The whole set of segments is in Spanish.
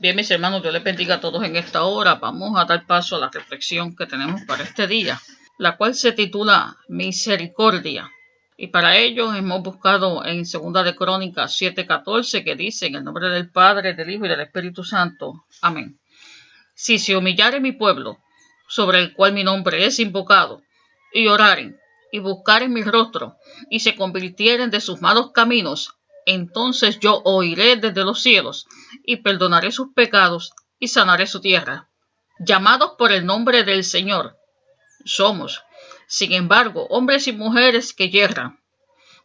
Bien, mis hermanos, Dios les bendiga a todos en esta hora. Vamos a dar paso a la reflexión que tenemos para este día, la cual se titula Misericordia. Y para ello hemos buscado en Segunda de Crónicas 7:14 que dice en el nombre del Padre, del Hijo y del Espíritu Santo. Amén. Si se humillare mi pueblo, sobre el cual mi nombre es invocado, y oraren, y buscaren mi rostro, y se convirtieren de sus malos caminos, entonces yo oiré desde los cielos y perdonaré sus pecados y sanaré su tierra. Llamados por el nombre del Señor, somos, sin embargo, hombres y mujeres que yerran.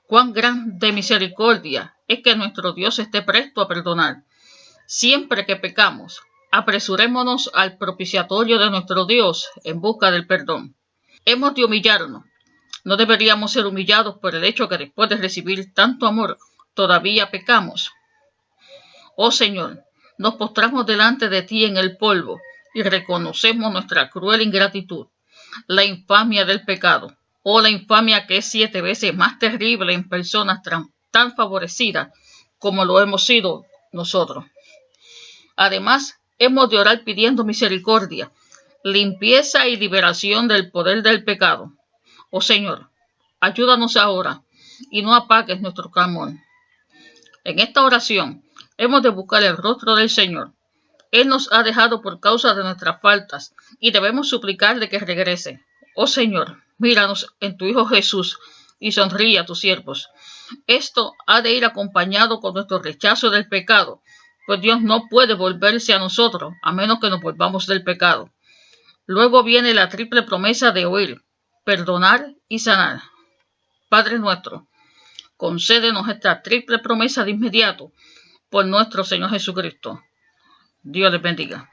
Cuán grande misericordia es que nuestro Dios esté presto a perdonar. Siempre que pecamos, apresurémonos al propiciatorio de nuestro Dios en busca del perdón. Hemos de humillarnos. No deberíamos ser humillados por el hecho que después de recibir tanto amor, todavía pecamos. Oh Señor, nos postramos delante de ti en el polvo y reconocemos nuestra cruel ingratitud, la infamia del pecado, oh, la infamia que es siete veces más terrible en personas tan favorecidas como lo hemos sido nosotros. Además, hemos de orar pidiendo misericordia, limpieza y liberación del poder del pecado. Oh Señor, ayúdanos ahora y no apagues nuestro clamor. En esta oración hemos de buscar el rostro del Señor. Él nos ha dejado por causa de nuestras faltas y debemos suplicarle que regrese. Oh Señor, míranos en tu Hijo Jesús y sonríe a tus siervos. Esto ha de ir acompañado con nuestro rechazo del pecado, pues Dios no puede volverse a nosotros a menos que nos volvamos del pecado. Luego viene la triple promesa de oír, perdonar y sanar. Padre nuestro, concédenos esta triple promesa de inmediato por nuestro Señor Jesucristo. Dios les bendiga.